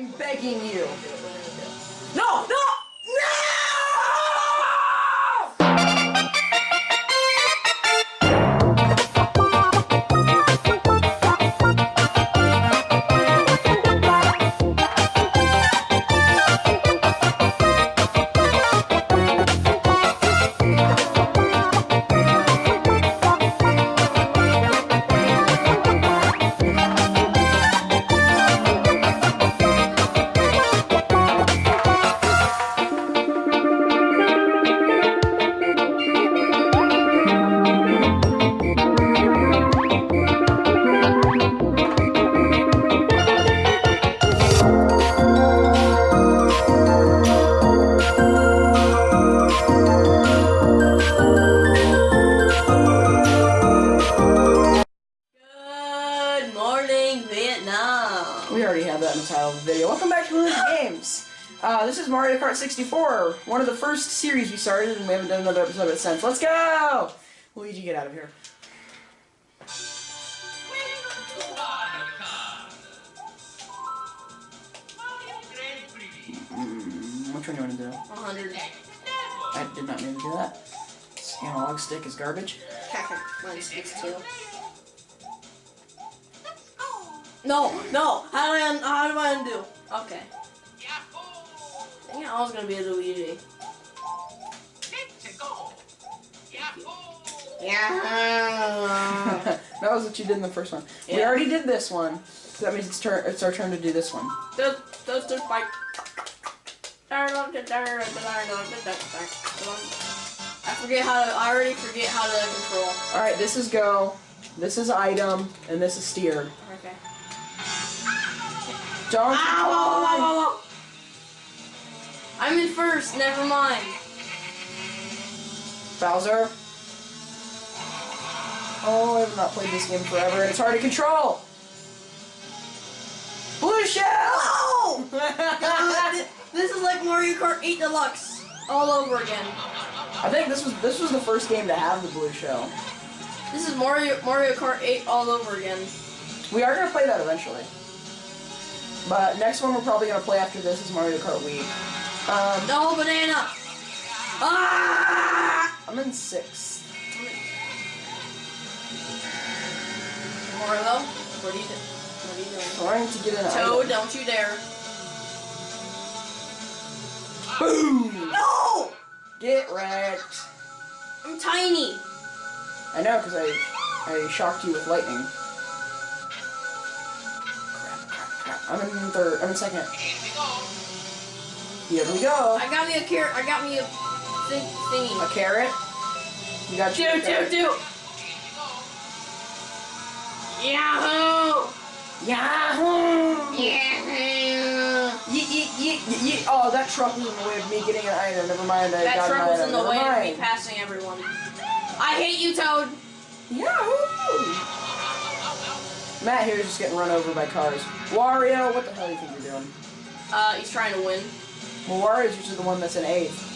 I'm begging you. No, no, Mario Kart 64, one of the first series we started, and we haven't done another episode of it since. Let's go! Luigi, get out of here. Mm, which one do you want to do? 100. I did not mean to do that. This analog stick is garbage. Mine sticks too. No, no. How do I, how do I undo? Okay. Dang it, I was gonna be a Luigi. Yeah. that was what you did in the first one. We already did this one, so that means it's, turn it's our turn to do this one. those, those two fight. I forget how to. I already forget how to control. Alright, this is go, this is item, and this is steer. Okay. Ow. I'm in first. Never mind. Bowser. Oh, I have not played this game forever, and it's hard to control. Blue shell. God, this is like Mario Kart 8 Deluxe all over again. I think this was this was the first game to have the blue shell. This is Mario Mario Kart 8 all over again. We are gonna play that eventually. But next one we're probably gonna play after this is Mario Kart Wii. Um, No banana. Ah! I'm in sixth. Mario, what are you doing? What are you doing? Trying to get an Toad, item. don't you dare. Boom! No! Get wrecked. I'm tiny. I know, because I, I shocked you with lightning. Crap, crap, crap. I'm in third. I'm in second. Here we go. I got me a carrot. I got me a thing A carrot. You got Do, do, carrot. do. Yahoo! Yahoo! Yahoo! Yeet, yeet, yeet. Oh, that truck was in the way of me getting an item. Never mind. I That got truck was in the Never way of me passing everyone. I hate you, Toad. Yahoo! Matt here is just getting run over by cars. Wario, what the hell do you think you're doing? Uh, he's trying to win. Well, Wario's usually the one that's in eighth.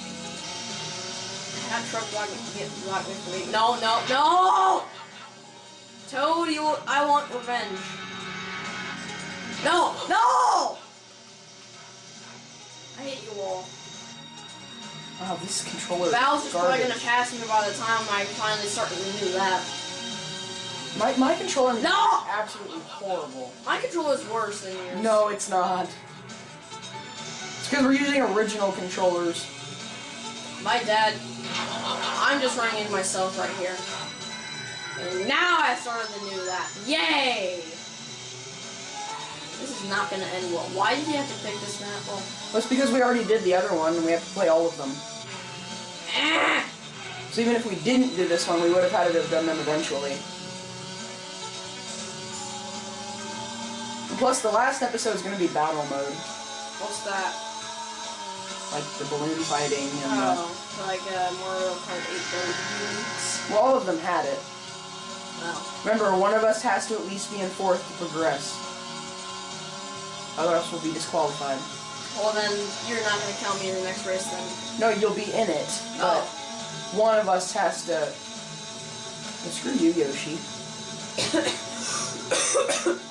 That truck blocked me. Get blocked me from me. No, no, no! Toad, you. I want revenge. No, no! I hate you all. Wow, this controller is Bowser's probably gonna pass me by the time I finally start to renew that. My, my controller No! is absolutely horrible. My controller is worse than yours. No, it's not. Because we're using original controllers. My dad. I'm just running into myself right here. And now I started to new that. Yay! This is not gonna end well. Why did you have to pick this map? Well, Well, it's because we already did the other one and we have to play all of them. So even if we didn't do this one, we would have had to have done them eventually. And plus, the last episode is going to be battle mode. what's that? Like the balloon fighting and the... Oh, like uh, Mario Kart 8 Deluxe. Well, all of them had it. Oh. Remember, one of us has to at least be in fourth to progress. Other else will be disqualified. Well, then you're not gonna count me in the next race then. No, you'll be in it, but Oh. one of us has to... Well, screw you, Yoshi.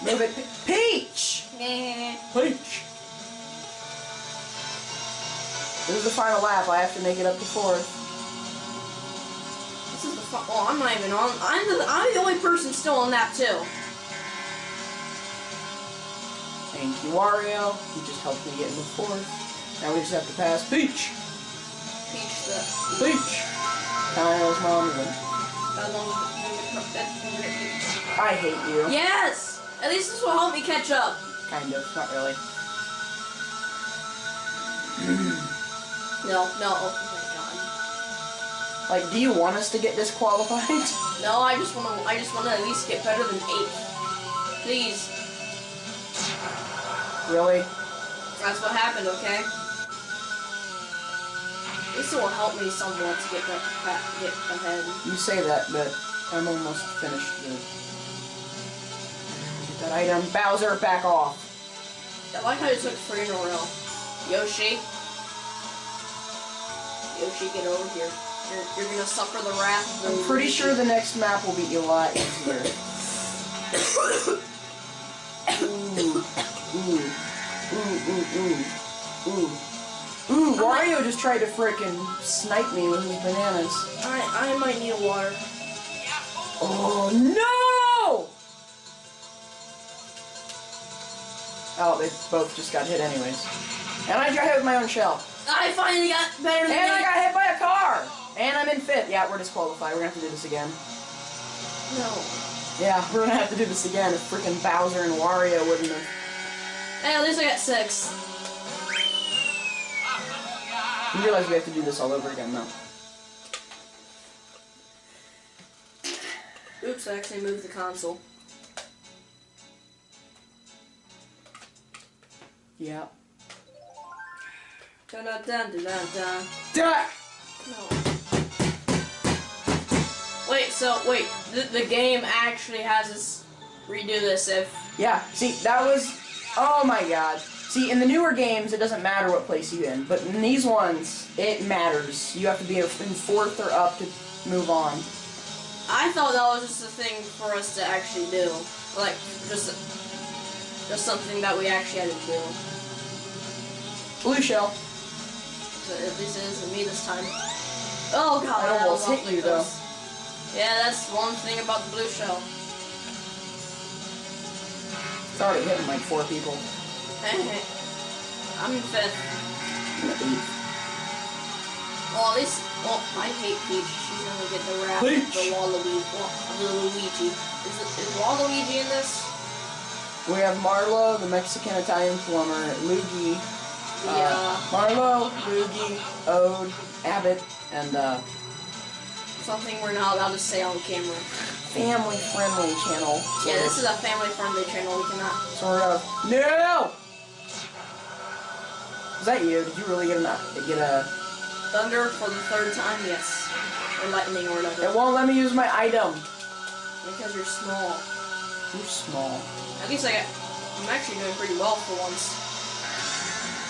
Move it. Peach! Peach! This is the final lap. I have to make it up to fourth. This is the fun. Oh, I'm not even on. I'm the I'm the only person still on that too. Thank you, Wario. You just helped me get into fourth. Now we just have to pass Peach. Peach the. Peach. Kyle's mom. and- How long did it- I hate you. Yes. At least this will help me catch up. Kind of. Not really. No, no. Oh my Like, do you want us to get disqualified? No, I just want to. I just want to at least get better than eight. Please. really? That's what happened. Okay. This will help me somewhat to get that get ahead. You say that, but I'm almost finished. Get that item. Bowser, back off. I like how you took three in a row. Yoshi. Yoshi, get over here. You're, you're gonna suffer the wrath of the I'm pretty sure the next map will be a lot easier. Ooh. Ooh. Ooh, ooh, ooh. Ooh. Ooh, Wario just tried to frickin' snipe me with his bananas. I, I might need a water. Oh no! Oh, they both just got hit anyways. And I got hit with my own shell. I finally got better than And I got hit by a car! And I'm in fifth. Yeah, we're disqualified. We're gonna have to do this again. No. Yeah, we're gonna have to do this again if freaking Bowser and Wario wouldn't have. Hey, at least I got six. You realize we have to do this all over again though. Oops, I actually moved the console. Yeah. Dun dun dun dun dun. Duh! No. Wait, so wait, the, the game actually has us redo this if Yeah, see, that was. Oh my god. See, in the newer games, it doesn't matter what place you in, but in these ones, it matters. You have to be in fourth or up to move on. I thought that was just a thing for us to actually do, like just just something that we actually had to do. Blue shell. At least it isn't me this time. Oh god, I almost hit you, though. Yeah, that's one thing about the blue shell. It's already hitting like four people. I'm fifth. I'm at eight. Well, at least, well, I hate Peach. She's gonna get the wrath Peach. of the Waluigi. Wa- the Luigi. Is, it, is Waluigi in this? We have Marlo, the Mexican Italian plumber, Luigi, uh, Yeah. Marlo, Luigi, Ode, Abbott, and uh, Something we're not allowed to say on camera. family friendly channel. So Yeah, this is a family-friendly channel. We cannot. sort of. No! Is that you? Did you really get a get a? Thunder for the third time, yes. Or lightning or whatever. It won't let me use my item. Because you're small. You're small. At least I got. I'm actually doing pretty well for once.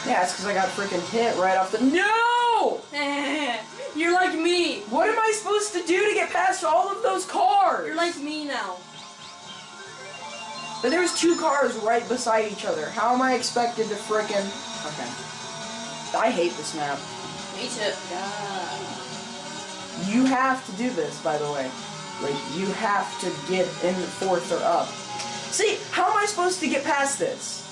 Yeah, it's because I got freaking hit right off the. No! you're like me. What am I supposed to do to get past all of those cars? You're like me now. But there's two cars right beside each other. How am I expected to frickin'... Okay. I hate this map. Me too. God. You have to do this, by the way. Like, you have to get in the fourth or up. See, how am I supposed to get past this?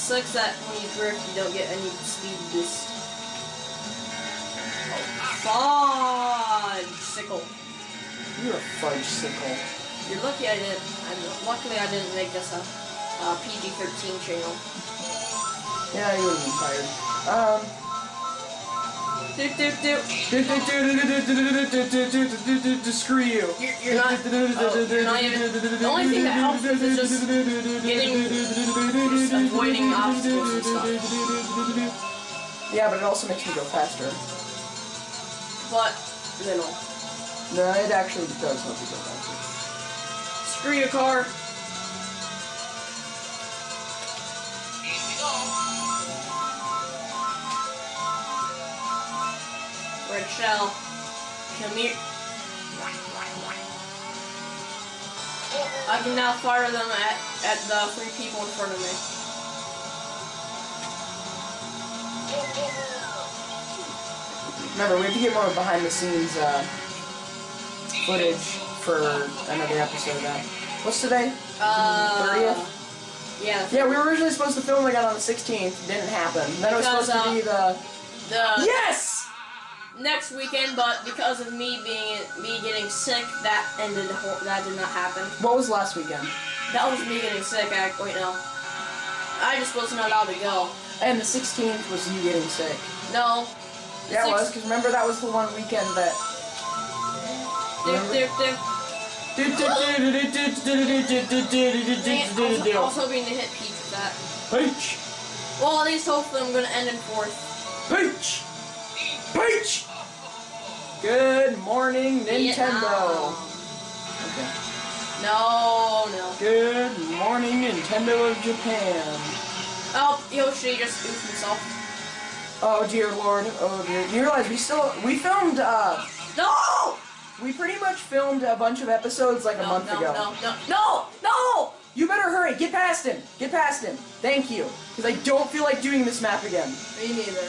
It sucks that when you drift, you don't get any speed boost. Oh, fudge sickle. You're a fudge sickle. You're lucky I didn't. I'm, luckily, I didn't make this a, a PG-13 channel. Yeah, you would been fired. Um... Doop doop doop. Screw you. You're, you're not. Oh, you're not even. The only thing that helps is just getting, just avoiding obstacles and stuff. Yeah, but it also makes me go faster. But little. No, it actually does help you go faster. Screw your car. Shell. Come here. I can now fire them at, at the three people in front of me. Remember, we have to get more behind the scenes uh, footage for another episode. Of that. What's today? Uh, 30th? Yeah. Yeah, we were originally supposed to film again on the 16th. Didn't happen. Then it was supposed to be the. The Yes! Next weekend, but because of me being me getting sick, that ended. That did not happen. What was last weekend? That was me getting sick. I wait no. I just wasn't allowed to go. And the 16th was you getting sick. No. Yeah, it was, because remember that was the one weekend that. I was hoping to hit Peach with that. Peach! Well, at least hopefully I'm gonna end in fourth. Peach! Peach! Good morning, Nintendo. Okay. No, no. Good morning, Nintendo of Japan. Oh, Yoshi just oofed himself. Oh dear lord, oh dear. You realize we still, we filmed, uh, No! we pretty much filmed a bunch of episodes like a No, month no, ago. no, no, no, no! You better hurry, get past him, get past him. Thank you, because I don't feel like doing this map again. Me neither.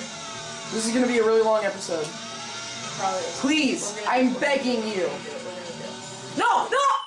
This is gonna be a really long episode. Please, I'm begging you. No, no!